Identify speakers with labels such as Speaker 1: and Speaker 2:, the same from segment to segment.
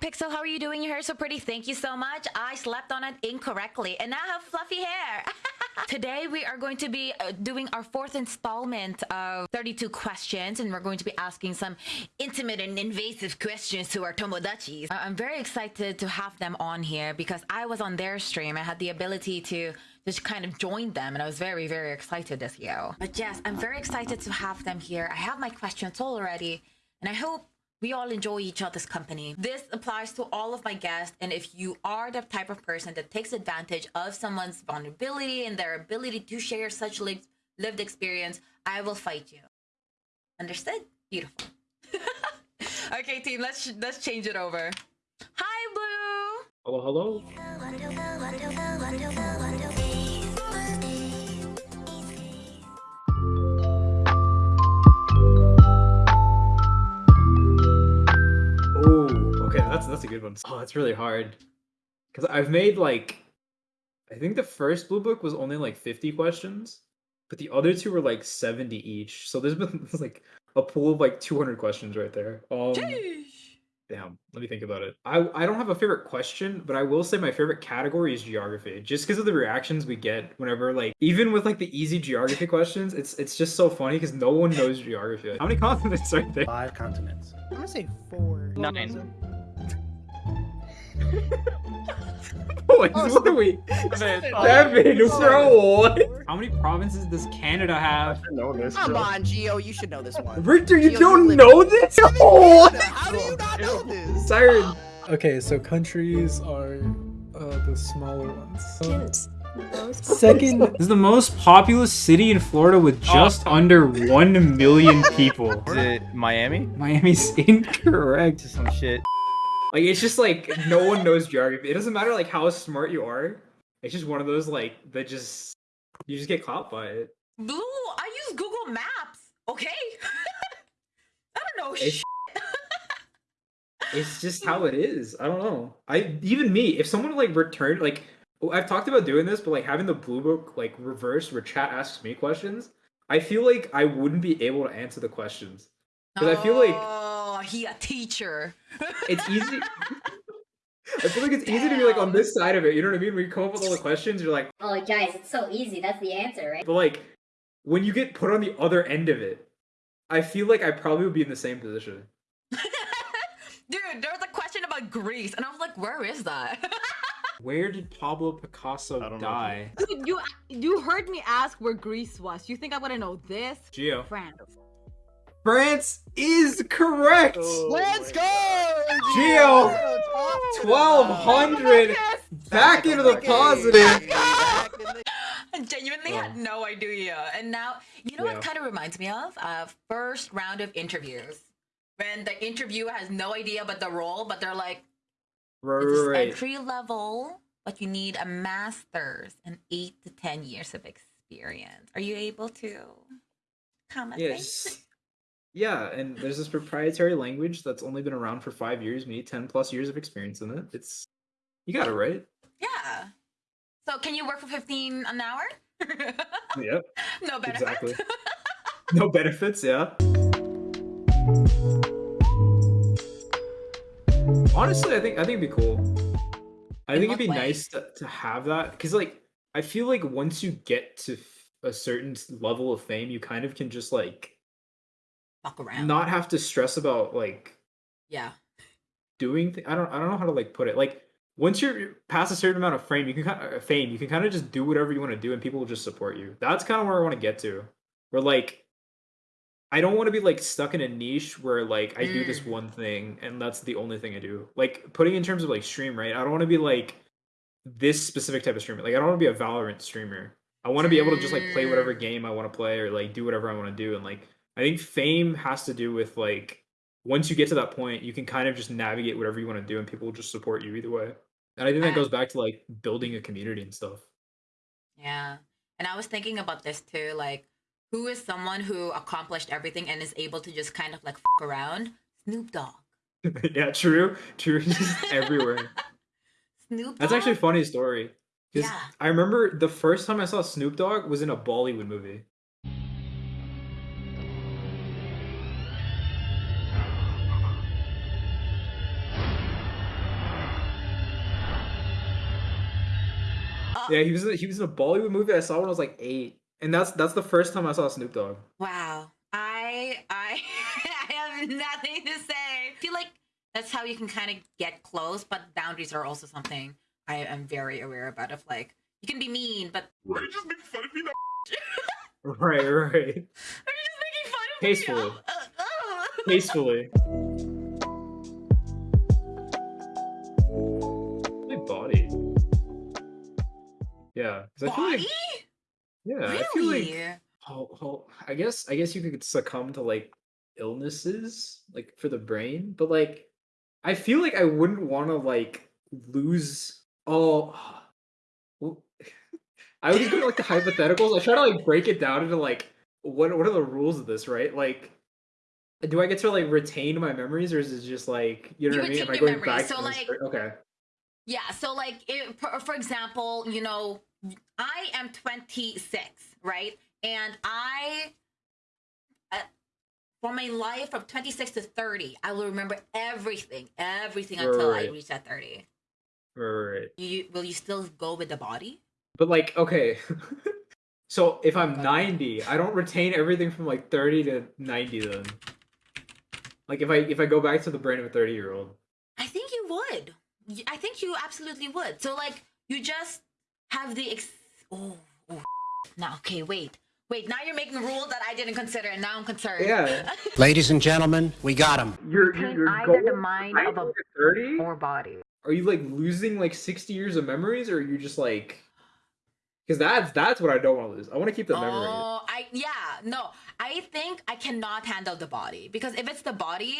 Speaker 1: Pixel, how are you doing? Your hair so pretty. Thank you so much. I slept on it incorrectly and now I have fluffy hair. Today we are going to be uh, doing our fourth installment of 32 questions and we're going to be asking some intimate and invasive questions to our Tomodachis. I'm very excited to have them on here because I was on their stream. I had the ability to just kind of join them and I was very, very excited this year. But yes, I'm very excited to have them here. I have my questions already and I hope we all enjoy each other's company. This applies to all of my guests. And if you are the type of person that takes advantage of someone's vulnerability and their ability to share such lived, lived experience, I will fight you. Understood? Beautiful. okay, team, let's let's change it over. Hi, Blue.
Speaker 2: Hello, hello. That's that's a good one. Oh, it's really hard because I've made like I think the first blue book was only like fifty questions, but the other two were like seventy each. So there's been like a pool of like two hundred questions right there. Um, damn, let me think about it. I I don't have a favorite question, but I will say my favorite category is geography, just because of the reactions we get whenever like even with like the easy geography questions, it's it's just so funny because no one knows geography. How many continents are there?
Speaker 3: Five continents.
Speaker 4: I'm gonna say four.
Speaker 5: Nine.
Speaker 2: Boys, oh, what are we? Seven, bro. How many provinces does Canada have?
Speaker 4: know this. Come on, Geo, you should know this one.
Speaker 2: Richter, you Geo, don't know this? Oh,
Speaker 4: How do you not know this?
Speaker 2: Siren.
Speaker 6: Okay, so countries are uh, the smaller ones. Second,
Speaker 2: this is the most populous city in Florida with just oh. under 1 million people.
Speaker 5: Is it Miami?
Speaker 2: Miami's incorrect.
Speaker 5: Some shit.
Speaker 2: Like it's just like no one knows geography. It doesn't matter like how smart you are. It's just one of those like that just you just get caught by it.
Speaker 1: Blue, I use Google Maps. Okay. I don't know.
Speaker 2: It's, it's just how it is. I don't know. I even me, if someone like returned like I've talked about doing this, but like having the blue book like reversed where chat asks me questions, I feel like I wouldn't be able to answer the questions. Because oh. I feel like
Speaker 1: he a teacher.
Speaker 2: it's easy. I feel like it's Damn. easy to be like on this side of it. You know what I mean? When you come up with all the questions, you're like,
Speaker 7: "Oh, guys, it's so easy. That's the answer, right?"
Speaker 2: But like, when you get put on the other end of it, I feel like I probably would be in the same position.
Speaker 1: Dude, there was a question about Greece, and I was like, "Where is that?"
Speaker 2: Where did Pablo Picasso die?
Speaker 8: Dude, you you heard me ask where Greece was. You think I'm gonna know this?
Speaker 2: Geo.
Speaker 8: France.
Speaker 2: France is correct.
Speaker 4: Oh, Let's go,
Speaker 2: Geo. Twelve hundred. Back into the positive.
Speaker 1: I genuinely had no idea. And now, you know yeah. what kind of reminds me of? Uh, first round of interviews. When the interviewer has no idea about the role, but they're like,
Speaker 2: right.
Speaker 1: entry level, but you need a master's and eight to 10 years of experience. Are you able to comment?
Speaker 2: Yes. Yeah, and there's this proprietary language that's only been around for five years. Need ten plus years of experience in it. It's you got it right.
Speaker 1: Yeah. So can you work for fifteen an hour?
Speaker 2: yep.
Speaker 1: No benefits. Exactly.
Speaker 2: no benefits. Yeah. Honestly, I think I think it'd be cool. I in think it'd be way? nice to, to have that because, like, I feel like once you get to a certain level of fame, you kind of can just like
Speaker 1: fuck around.
Speaker 2: Not have to stress about like
Speaker 1: yeah
Speaker 2: doing. Th- I don't I don't know how to like put it. Like once you're past a certain amount of fame, you can kind of uh, fame. You can kind of just do whatever you want to do, and people will just support you. That's kind of where I want to get to. Where like I don't want to be like stuck in a niche where like I mm. do this mm. one thing and that's the only thing I do. Like putting in terms of like stream, right? I don't want to be like this specific type of streamer. Like I don't want to be a Valorant streamer. I want to be able to just like play whatever mm. game I want to play or like do whatever I want to do and like I think fame has to do with like once you get to that point, you can kind of just navigate whatever you want to do, and people will just support you either way. And I think that goes back to like building a community and stuff.
Speaker 1: Yeah, and I was thinking about this too. Like, who is someone who accomplished everything and is able to just kind of like fuck around? Snoop Dogg.
Speaker 2: yeah, true, true. Just everywhere.
Speaker 1: Snoop. Dogg?
Speaker 2: That's actually a funny story.
Speaker 1: Yeah.
Speaker 2: I remember the first time I saw Snoop Dogg was in a Bollywood movie. Yeah, he was he was in a Bollywood movie I saw when I was like eight, and that's that's the first time I saw Snoop Dogg.
Speaker 1: Wow. I I I have nothing to say. I feel like that's how you can kind of get close, but boundaries are also something I am very aware about. Of like, you can be mean, but
Speaker 2: Right.
Speaker 1: you're just making fun of me now.
Speaker 2: Right, right,
Speaker 1: Are you just making fun of
Speaker 2: Tastefully.
Speaker 1: me? now? Uh.
Speaker 2: tastefully. Yeah, 'cause I feel
Speaker 1: Body?
Speaker 2: like yeah, I feel like I guess I guess you could succumb to like illnesses like for the brain, but like I feel like I wouldn't want to like lose all. Well, I would just go to like the hypotheticals. I try to like break it down into like what what are the rules of this, right? Like, do I get to like retain my memories, or is it just like you know
Speaker 1: You
Speaker 2: what I mean? Am I going
Speaker 1: memories,
Speaker 2: back
Speaker 1: so,
Speaker 2: to
Speaker 1: like-
Speaker 2: okay,
Speaker 1: Yeah, so like it, for, for example, you know, I am 26, right? And I uh, for my life from 26 to 30, I will remember everything, everything until I reach that 30.
Speaker 2: right, right, right.
Speaker 1: You will you still go with the body?
Speaker 2: But like, okay. so if I'm 90, I don't retain everything from like 30 to 90 then. Like if I if I go back to the brain of a 30 year old.
Speaker 1: I think you would. Y- I think you absolutely would. So like you just have the ex- oh, oh now okay, wait. Wait, now you're making rules that I didn't consider and now I'm concerned.
Speaker 2: Yeah.
Speaker 3: Ladies and gentlemen, we got him.
Speaker 2: You're
Speaker 1: Retain
Speaker 2: you're
Speaker 1: either
Speaker 2: going
Speaker 1: the mind of a-
Speaker 2: 30?
Speaker 1: Or body.
Speaker 2: Are you like losing like 60 years of memories or are you just like because that's that's what I don't want to lose. I want to keep the memory.
Speaker 1: Oh, I yeah, no. I think I cannot handle the body because if it's the body,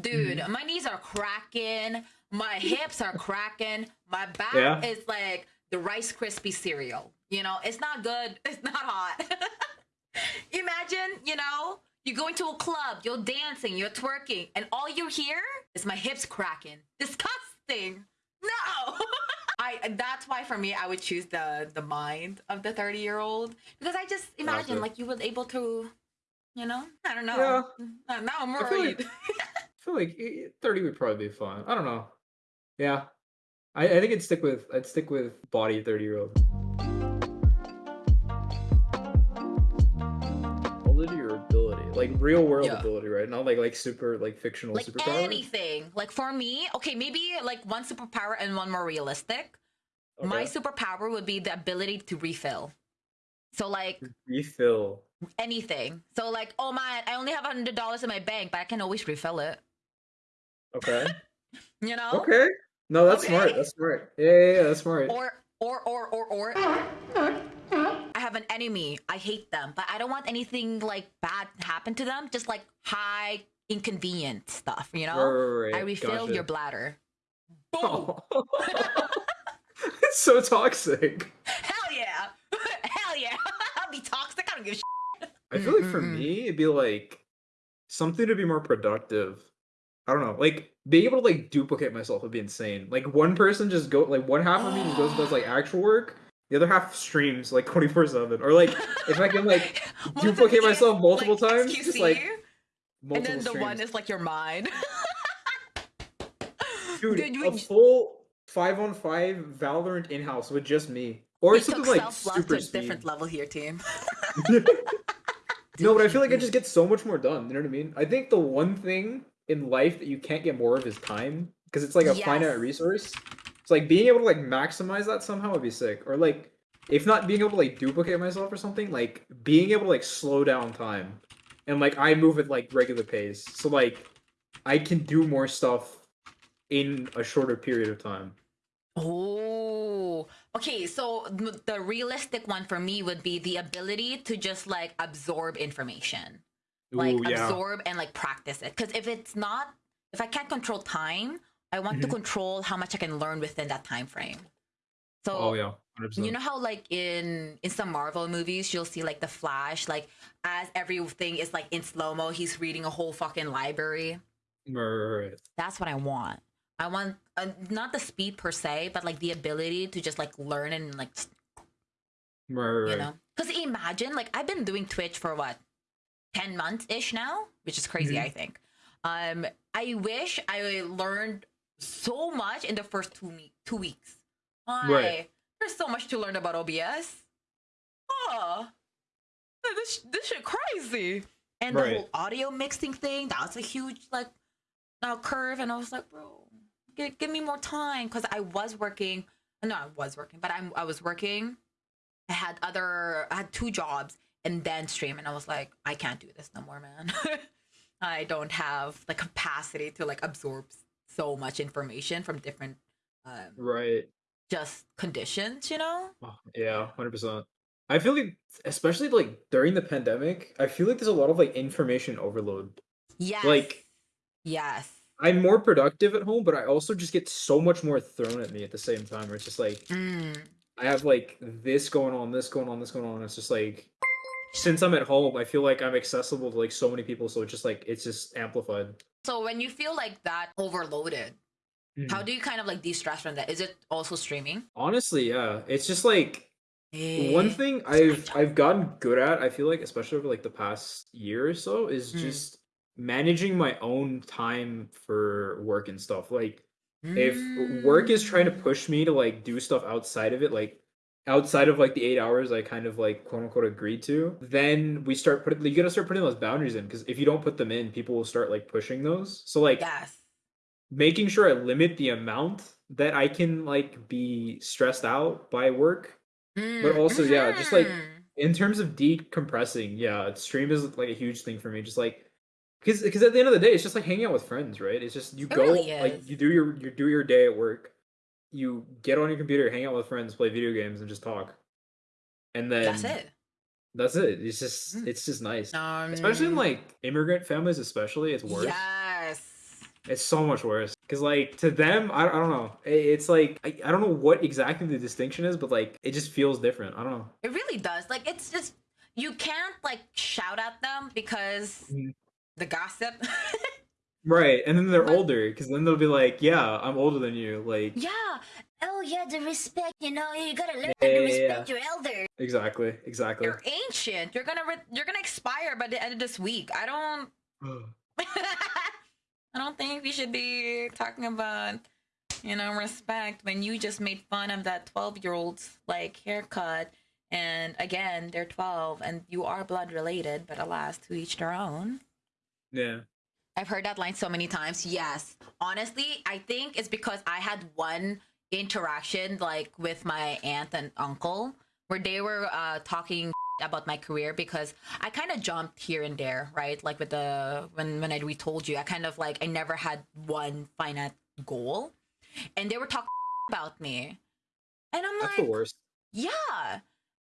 Speaker 1: dude,
Speaker 2: Mm-hmm.
Speaker 1: my knees are cracking, my hips are cracking, my back
Speaker 2: Yeah.
Speaker 1: is like the Rice Krispie cereal. You know, it's not good. It's not hot. Imagine, you know, you go into a club, you're dancing, you're twerking, and all you hear is my hips cracking. Disgusting. No. I that's why for me I would choose the the mind of the 30 year old because I just imagine like you would able to, you know, I don't know.
Speaker 2: Yeah.
Speaker 1: Now I'm
Speaker 2: I feel
Speaker 1: worried.
Speaker 2: like- I feel like eh, 30 would probably be fine. I don't know. Yeah. I, I think I'd stick with I'd stick with body 30 year old. Ability or ability? Like real world
Speaker 1: Yeah.
Speaker 2: ability, right? Not like like super like fictional
Speaker 1: like
Speaker 2: superpower.
Speaker 1: anything. Like for me, okay, maybe like one superpower and one more realistic. Okay. My
Speaker 2: Okay.
Speaker 1: superpower would be the ability to refill. So like
Speaker 2: refill.
Speaker 1: anything. So like, oh man, I only have a hundred dollars in my bank, but I can always refill it.
Speaker 2: Okay.
Speaker 1: You know?
Speaker 2: Okay. No, that's
Speaker 1: Okay.
Speaker 2: smart. That's smart. Yeah, yeah, yeah that's smart.
Speaker 1: Or or or or or I have an enemy. I hate them, but I don't want anything like bad to happen to them. Just like high inconvenient stuff, you know?
Speaker 2: Right, right,
Speaker 1: I refill
Speaker 2: gotcha.
Speaker 1: your bladder. Boom.
Speaker 2: it's so toxic.
Speaker 1: Hell yeah. Hell yeah. I'll be toxic. I don't give a shit.
Speaker 2: I feel like for me, it'd be like something to be more productive. I don't know, like being able to like duplicate myself would be insane. Like one person just go, like one half of me just goes and does like actual work, the other half streams like twenty four seven, or like if I can like duplicate myself multiple
Speaker 1: like,
Speaker 2: times, just like
Speaker 1: and
Speaker 2: multiple
Speaker 1: then the
Speaker 2: streams.
Speaker 1: one is like your mind.
Speaker 2: Dude,
Speaker 1: Dude,
Speaker 2: a full five on five Valorant in house with just me, or
Speaker 1: we
Speaker 2: something like
Speaker 1: self-love to
Speaker 2: super
Speaker 1: a different level here, team.
Speaker 2: no, but I feel like I just get so much more done. You know what I mean? I think the one thing in life that you can't get more of is time because it's like a
Speaker 1: Yes.
Speaker 2: finite resource. It's like being able to like maximize that somehow would be sick, or like if not being able to like duplicate myself or something, like being able to like slow down time and like I move at like regular pace, so like I can do more stuff in a shorter period of time.
Speaker 1: Oh, okay. So the realistic one for me would be the ability to just like absorb information, like
Speaker 2: Ooh, yeah.
Speaker 1: absorb and like practice it. Because if it's not, if I can't control time, I want to
Speaker 2: Mhm.
Speaker 1: control how much I can learn within that time frame. So
Speaker 2: Oh yeah, 100%.
Speaker 1: you know how like in in some Marvel movies you'll see like the Flash, like as everything is like in slow mo, he's reading a whole fucking library.
Speaker 2: Right.
Speaker 1: That's what I want. I want uh, not the speed per se, but like the ability to just like learn and like
Speaker 2: Right.
Speaker 1: you know. Because imagine like I've been doing Twitch for what ten months ish now, which is crazy.
Speaker 2: Mhm.
Speaker 1: I think. Um, I wish I learned so much in the first two me- two weeks. Why?
Speaker 2: Right.
Speaker 1: there's so much to learn about OBS. Oh, this this shit crazy. And the
Speaker 2: Right.
Speaker 1: whole audio mixing thing, that was a huge like uh, curve. And I was like, bro, give, give me more time because I was working. No, I was working, but I'm I was working. I had other, I had two jobs and then stream, and I was like, I can't do this no more, man. I don't have the capacity to like absorb so much information from different um,
Speaker 2: Right.
Speaker 1: just conditions, you know?
Speaker 2: Oh, yeah, hundred percent. I feel like, especially like during the pandemic, I feel like there's a lot of like information overload.
Speaker 1: Yes.
Speaker 2: Like
Speaker 1: yes.
Speaker 2: I'm more productive at home, but I also just get so much more thrown at me at the same time. Where it's just like
Speaker 1: Mm.
Speaker 2: I have like this going on, this going on, this going on. It's just like since I'm at home, I feel like I'm accessible to like so many people, so it's just like it's just amplified.
Speaker 1: So when you feel like that overloaded, how do you kind of like de-stress from that? Is it also streaming?
Speaker 2: Honestly, yeah, it's just like one
Speaker 1: Eh,
Speaker 2: thing I've. I've gotten good at. I feel like, especially over like the past year or so, is
Speaker 1: Mm.
Speaker 2: just managing my own time for work and stuff. Like if work is trying to
Speaker 1: Mm.
Speaker 2: push me to like do stuff outside of it, like outside of like the eight hours I kind of like quote unquote agreed to, then we start putting you gotta start putting those boundaries in because if you don't put them in, people will start like pushing those. So like
Speaker 1: Yes.
Speaker 2: making sure I limit the amount that I can like be stressed out by work.
Speaker 1: Mm,
Speaker 2: also, yeah, just, like,
Speaker 1: mhm.
Speaker 2: In terms of decompressing, yeah, stream is like a huge thing for me. Just like because because at the end of the day, it's just like hanging out with friends, right? It's just you
Speaker 1: It
Speaker 2: go
Speaker 1: really
Speaker 2: like you do your you do your day at work, you get on your computer, hang out with friends, play video games, and just talk. And then
Speaker 1: That's it.
Speaker 2: That's it. It's just
Speaker 1: Mm.
Speaker 2: it's just nice.
Speaker 1: Um,
Speaker 2: Especially in like immigrant families, especially it's worse.
Speaker 1: Yes.
Speaker 2: It's so much worse because like to them, I, I don't know. I- It's like I, I don't know what exactly the distinction is, but like it just feels different. I don't know.
Speaker 1: It really does. Like it's just you can't like shout at them because
Speaker 2: Mhm.
Speaker 1: the gossip.
Speaker 2: Right, and then they're
Speaker 1: But-
Speaker 2: older because then they'll be like, "Yeah, I'm older than you." Like
Speaker 7: Yeah. Oh yeah, the respect. You know, you gotta learn
Speaker 2: Yeah,
Speaker 7: to
Speaker 2: yeah,
Speaker 7: respect your elder.
Speaker 2: exactly, exactly.
Speaker 1: You're ancient. You're gonna re- you're gonna expire by the end of this week. I don't. I don't think we should be talking about you know respect when you just made fun of that 12 year old's like haircut and again they're 12 and you are blood related but alas to each their own
Speaker 2: yeah.
Speaker 1: I've heard that line so many times. Yes. Honestly, I think it's because I had one interaction like with my aunt and uncle where they were uh talking about my career because I kind of jumped here and there, right? Like with the when when I retold you, I kind of like I never had one finite goal. And they were talking about me. And I'm
Speaker 2: That's
Speaker 1: like,
Speaker 2: the worst.
Speaker 1: yeah.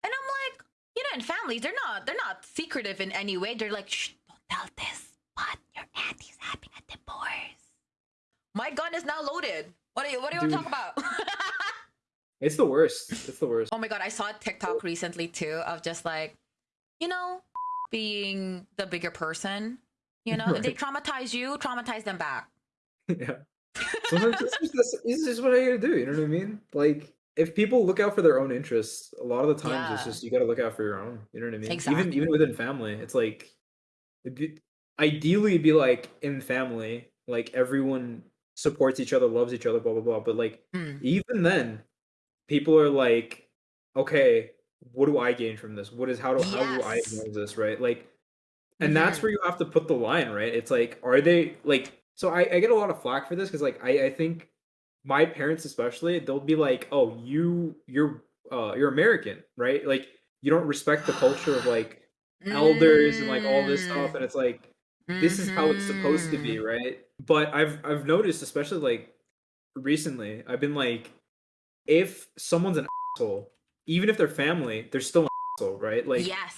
Speaker 1: And I'm like, you know, in families, they're not they're not secretive in any way. They're like, shh, don't tell this. But your auntie's having a divorce. My gun is now loaded. What are you what do you want to
Speaker 2: Dude.
Speaker 1: talk about?
Speaker 2: It's the worst. It's the worst.
Speaker 1: oh my god, I saw a TikTok recently too of just like, you know, being the bigger person. You know, if they traumatize you, traumatize them back.
Speaker 2: yeah. Sometimes this, is, that's, it's just what I gotta do. You know what I mean? Like, if people look out for their own interests, a lot of the times it's just you gotta look out for your own. You know what I mean?
Speaker 1: Exactly.
Speaker 2: Even even within family, it's like, it'd be, ideally, be like in family, like everyone supports each other, loves each other, blah blah blah. But like,
Speaker 1: Mm.
Speaker 2: even then, people are like, okay, what do I gain from this? What is how do how do I
Speaker 1: Yes.
Speaker 2: use this? Right? Like, and that's
Speaker 1: Mhm.
Speaker 2: where you have to put the line, right? It's like, are they like? So I, I get a lot of flack for this because like I, I think my parents especially they'll be like, oh, you you're uh you're American, right? Like you don't respect the culture of like elders and like all this stuff,
Speaker 1: Mm.
Speaker 2: and it's like this is how it's supposed to be,
Speaker 1: Mhm.
Speaker 2: right? But I've I've noticed, especially like recently, I've been like, if someone's an asshole, even if they're family, they're still an asshole, right? Like
Speaker 1: yes.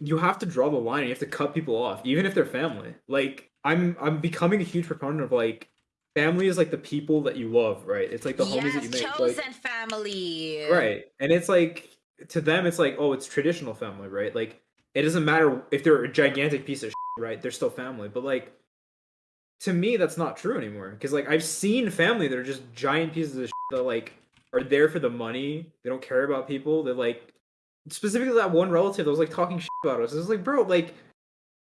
Speaker 2: you have to draw the line. You have to cut people off, even if they're family. Like I'm I'm becoming a huge proponent of like family is like the people that you love, right? It's like the homies that you
Speaker 1: yes,
Speaker 2: make.
Speaker 1: chosen
Speaker 2: Like,
Speaker 1: family.
Speaker 2: right. And it's like to them it's like, oh, it's traditional family, right? Like it doesn't matter if they're a gigantic piece of shit, right? They're still family. But like to me that's not true anymore. Because like I've seen family that are just giant pieces of shit that like are there for the money. They don't care about people. They're like specifically that one relative that was like talking shit about us. It's like, bro, like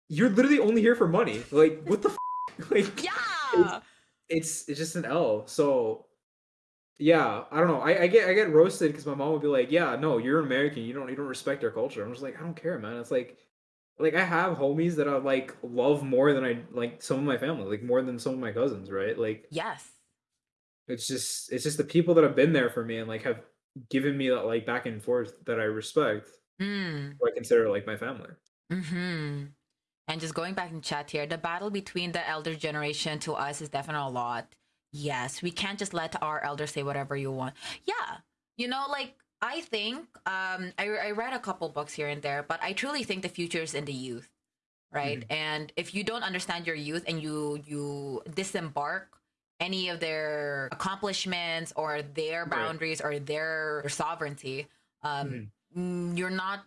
Speaker 2: you're literally only here for money. Like what the f-? like
Speaker 1: Yeah.
Speaker 2: it's it's just an L. So yeah, I don't know. I, I get I get roasted because my mom would be like, "Yeah, no, you're American. You don't you don't respect our culture." I'm just like, I don't care, man. It's like, like I have homies that I like love more than I like some of my family, like more than some of my cousins, right? Like
Speaker 1: Yes.
Speaker 2: it's just it's just the people that have been there for me and like have given me that like back and forth that I respect,
Speaker 1: Mm.
Speaker 2: I consider like my family.
Speaker 1: Mm-hmm. And just going back in chat here, the battle between the elder generation to us is definitely a lot. Yes, we can't just let our elders say whatever you want. Yeah, you know, like I think um, I I read a couple books here and there, but I truly think the future is in the youth, right? And if you don't understand your youth and you you disembark any of their accomplishments or their
Speaker 2: Right.
Speaker 1: boundaries or their sovereignty, um, mm, you're not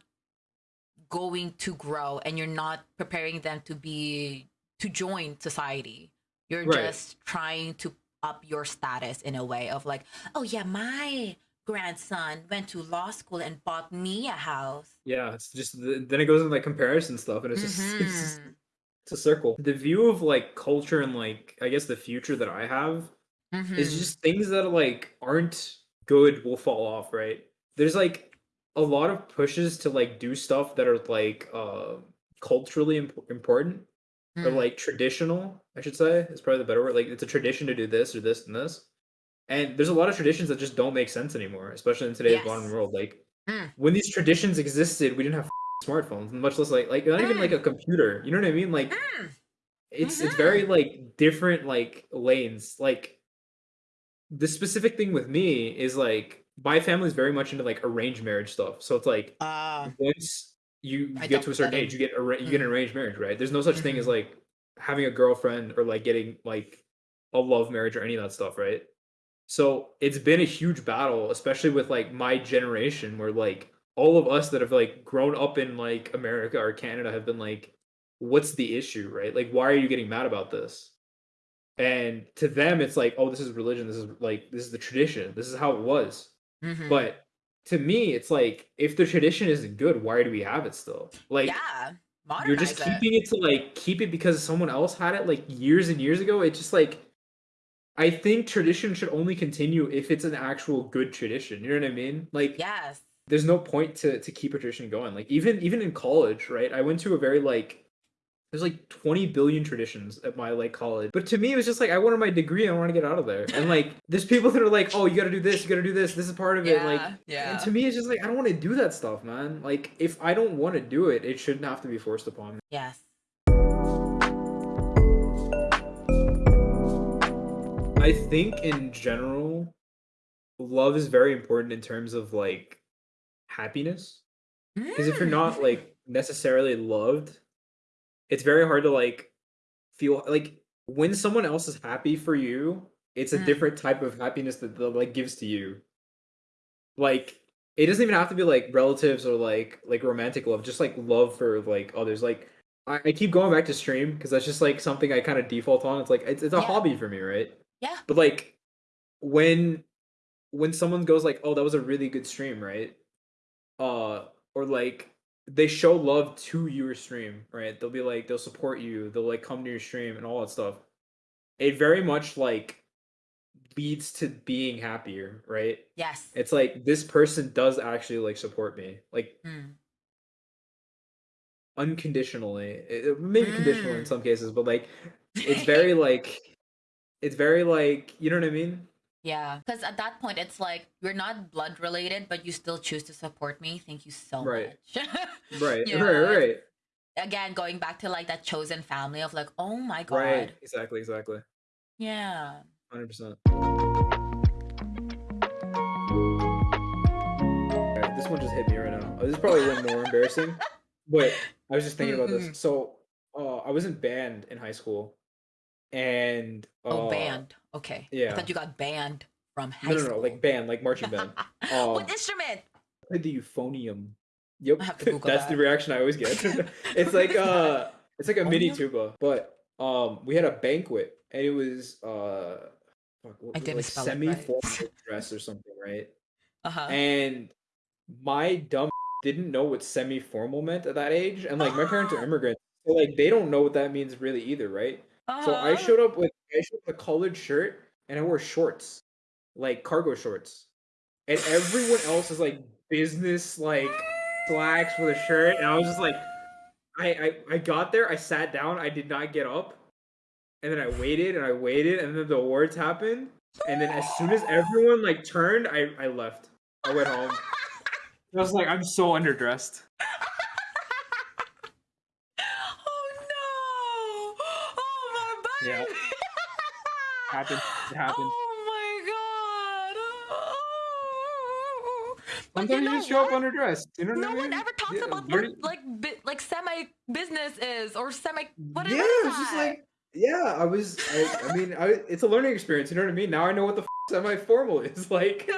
Speaker 1: going to grow and you're not preparing them to be to join society you're
Speaker 2: Right.
Speaker 1: just trying to up your status in a way of like oh yeah my grandson went to law school and bought me a house
Speaker 2: Yeah, it's just then it goes into like comparison stuff, and it's just it's just
Speaker 1: Mhm.
Speaker 2: it's a circle. The view of like culture and like I guess the future that I have is
Speaker 1: Mhm.
Speaker 2: just things that like aren't good will fall off, right? There's like a lot of pushes to like do stuff that are like uh culturally imp- important
Speaker 1: Mm.
Speaker 2: like traditional, I should say. Is probably the better word. Like it's a tradition to do this or this and this. And there's a lot of traditions that just don't make sense anymore, especially in today's modern world. Like
Speaker 1: Mm.
Speaker 2: when these traditions existed, we didn't have smartphones, much less like like not even like a computer. You know what I mean? Like
Speaker 1: Mm.
Speaker 2: it's it's very
Speaker 1: Mhm.
Speaker 2: like different like lanes. Like the specific thing with me is like my family's very much into like arranged marriage stuff. So it's like
Speaker 1: Ah,
Speaker 2: once you
Speaker 1: I
Speaker 2: get to a certain age, you get arra- you get an
Speaker 1: Mm.
Speaker 2: arranged marriage, right? There's no such thing as
Speaker 1: Mhm.
Speaker 2: like having a girlfriend or like getting like a love marriage or any of that stuff, right? So it's been a huge battle, especially with like my generation, where like all of us that have like grown up in like America or Canada have been like, what's the issue, right? Like, why are you getting mad about this? And to them, it's like, oh, this is religion. This is like, this is the tradition. This is how it was.
Speaker 1: mhm.
Speaker 2: But to me, it's like, if the tradition isn't mm-hmm. good, why do we have it still? Like,
Speaker 1: yeah
Speaker 2: you're just
Speaker 1: modernize it.
Speaker 2: keeping it to like keep it because someone else had it like years and years ago. It's just like, I think tradition should only continue if it's an actual good tradition. You know what I mean? Like,
Speaker 1: yes
Speaker 2: there's no point to to keep a tradition going. Like even even in college, right? I went to a very like there's like 20 billion traditions at my like college. But to me it was just like I wanted my degree and I want to get out of there. And like there's people that are like, "Oh, you got to do this, you got to do this. This is part of it." Like
Speaker 1: Yeah, yeah.
Speaker 2: and to me it's just like I don't want to do that stuff, man. Like if I don't want to do it, it shouldn't have to be forced upon me.
Speaker 1: yes
Speaker 2: I think in general love is very important in terms of like happiness. Because if you're not
Speaker 1: Mm.
Speaker 2: like necessarily loved, it's very hard to like feel like when someone else is happy for you, it's a
Speaker 1: Mm.
Speaker 2: different type of happiness that that like gives to you. Like it doesn't even have to be like relatives or like like romantic love, just like love for like others. Like I, I keep going back to stream because that's just like something I kind of default on. It's like it's, it's a
Speaker 1: Yeah.
Speaker 2: hobby for me, right?
Speaker 1: yeah
Speaker 2: But like when when someone goes like, "Oh, that was a really good stream," right? Uh or like they show love to your stream, right? They'll be like they'll support you, they'll like come to your stream and all that stuff. It very much like leads to being happier, right?
Speaker 1: yes
Speaker 2: It's like this person does actually like support me. Like
Speaker 1: Mm.
Speaker 2: unconditionally. It- it- maybe conditionally in
Speaker 1: Mm.
Speaker 2: some cases, but like it's very like it's very like, you know what I mean?
Speaker 1: Yeah, because at that point, it's like we're not blood related, but you still choose to support me. Thank you so
Speaker 2: Right.
Speaker 1: much.
Speaker 2: Right,
Speaker 1: Yeah,
Speaker 2: right, right.
Speaker 1: Again, going back to like that chosen family of like, oh my god,
Speaker 2: Right, exactly, exactly.
Speaker 1: yeah,
Speaker 2: 100%. This one just hit me right now. Uh, This is probably a little more embarrassing, but I was just thinking about this. So, uh, I was in band in high school, and uh,
Speaker 1: oh band, okay. I
Speaker 2: yeah.
Speaker 1: thought you got banned from high
Speaker 2: No, no,
Speaker 1: school.
Speaker 2: no, like band, like marching band. um,
Speaker 1: what instrument?
Speaker 2: I played the euphonium. Yep,
Speaker 1: I have to Google
Speaker 2: that's the reaction I always get. it's like uh, it's like a mini tuba, but um, we had a banquet, and it was uh, fuck, what
Speaker 1: I didn't
Speaker 2: like
Speaker 1: spell it right.
Speaker 2: semi-formal dress or something, right?
Speaker 1: Uh huh.
Speaker 2: And my dumb didn't know what semi-formal meant at that age, and like my parents are immigrants, so like they don't know what that means really either, right? So I
Speaker 1: Uh-huh.
Speaker 2: showed up with I showed up a collared shirt and I wore shorts. like cargo shorts, and everyone else is like business like slacks with a shirt, and I was just like, I, I I got there, I sat down, I did not get up, and then I waited and I waited, and then the awards happened, and then as soon as everyone like turned, I I left. I went home. I was like, I'm so underdressed.
Speaker 1: Oh no! Oh
Speaker 2: Yeah. Happened. It happened.
Speaker 1: Oh my god! Oh.
Speaker 2: Sometimes you,
Speaker 1: know
Speaker 2: just show up
Speaker 1: what?
Speaker 2: underdressed. You know
Speaker 1: No
Speaker 2: I mean?
Speaker 1: one ever talks
Speaker 2: Yeah,
Speaker 1: about what like bi- like semi business is or semi what
Speaker 2: yeah,
Speaker 1: is
Speaker 2: it's just like yeah. I was. I, I mean, I, it's a learning experience. You know what I mean? Now I know what the f- semi formal is like.
Speaker 1: you.